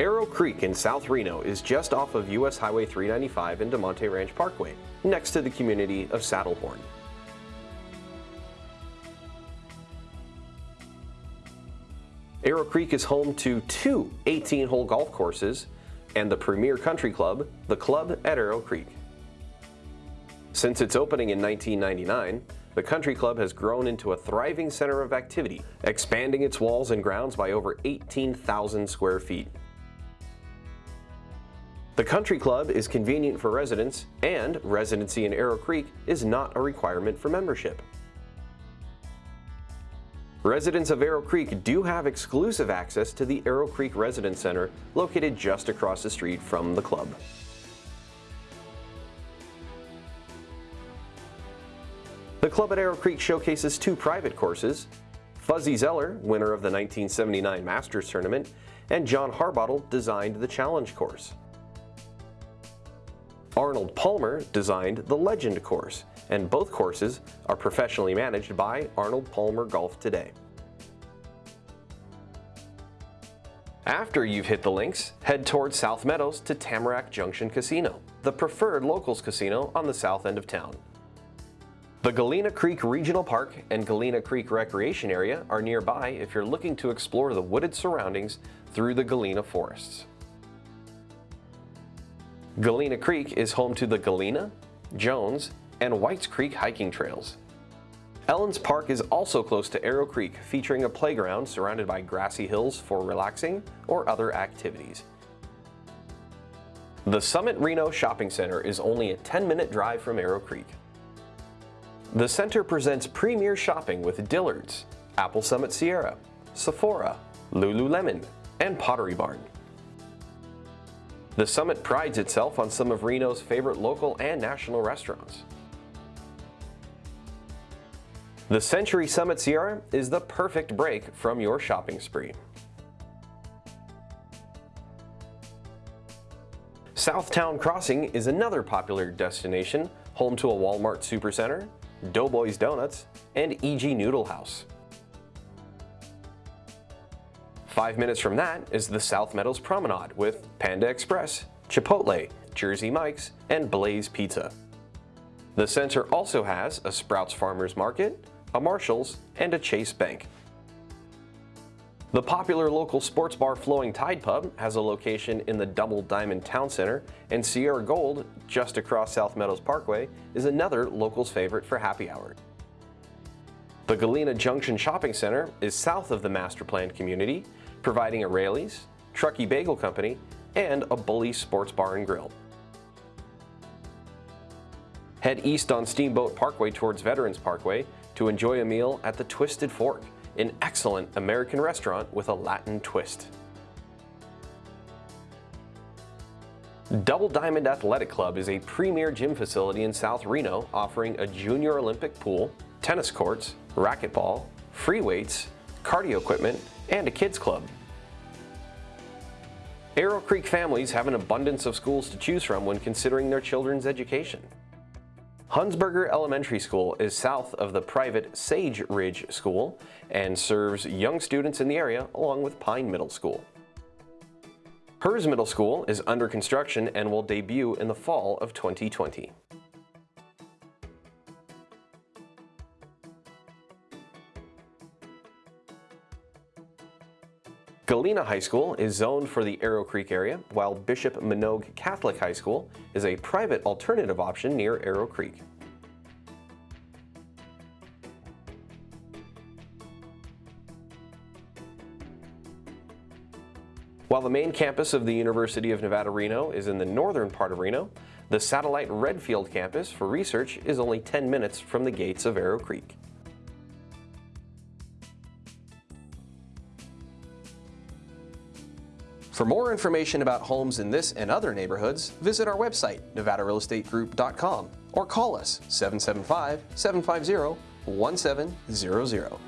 Arrow Creek in South Reno is just off of US Highway 395 and Damonte Ranch Parkway, next to the community of Saddlehorn. Arrow Creek is home to two 18-hole golf courses and the premier country club, the Club at Arrow Creek. Since its opening in 1999, the country club has grown into a thriving center of activity, expanding its walls and grounds by over 18,000 square feet. The country club is convenient for residents and residency in Arrow Creek is not a requirement for membership. Residents of Arrow Creek do have exclusive access to the Arrow Creek Residence Center located just across the street from the club. The club at Arrow Creek showcases two private courses, Fuzzy Zoeller, winner of the 1979 Masters Tournament, and John Harbottle designed the Challenge course. Arnold Palmer designed the Legend course, and both courses are professionally managed by Arnold Palmer Golf Today. After you've hit the links, head towards South Meadows to Tamarack Junction Casino, the preferred locals casino on the south end of town. The Galena Creek Regional Park and Galena Creek Recreation Area are nearby if you're looking to explore the wooded surroundings through the Galena forests. Galena Creek is home to the Galena, Jones, and Whites Creek hiking trails. Ellens Park is also close to Arrow Creek, featuring a playground surrounded by grassy hills for relaxing or other activities. The Summit Reno Shopping Center is only a 10-minute drive from Arrow Creek. The center presents premier shopping with Dillard's, Apple Summit Sierra, Sephora, Lululemon, and Pottery Barn. The Summit prides itself on some of Reno's favorite local and national restaurants. The Century Summit Sierra is the perfect break from your shopping spree. Southtown Crossing is another popular destination, home to a Walmart Supercenter, Doughboys Donuts, and E.G. Noodle House. Five minutes from that is the South Meadows Promenade with Panda Express, Chipotle, Jersey Mike's, and Blaze Pizza. The center also has a Sprouts Farmers Market, a Marshall's, and a Chase Bank. The popular local sports bar Flowing Tide Pub has a location in the Double Diamond Town Center, and Sierra Gold, just across South Meadows Parkway, is another local's favorite for happy hour. The Galena Junction Shopping Center is south of the master planned community, providing a Raley's, Truckee Bagel Company, and a Bully Sports Bar and Grill. Head east on Steamboat Parkway towards Veterans Parkway to enjoy a meal at the Twisted Fork, an excellent American restaurant with a Latin twist. Double Diamond Athletic Club is a premier gym facility in South Reno offering a junior Olympic pool, tennis courts, racquetball, free weights, cardio equipment, and a kids club. Arrow Creek families have an abundance of schools to choose from when considering their children's education. Hunsberger Elementary School is south of the private Sage Ridge School and serves young students in the area along with Pine Middle School. Herz Middle School is under construction and will debut in the fall of 2020. Galena High School is zoned for the Arrow Creek area, while Bishop Manogue Catholic High School is a private alternative option near Arrow Creek. While the main campus of the University of Nevada, Reno is in the northern part of Reno, the satellite Redfield campus for research is only 10 minutes from the gates of Arrow Creek. For more information about homes in this and other neighborhoods, visit our website, nevadarealestategroup.com or call us 775-750-1700.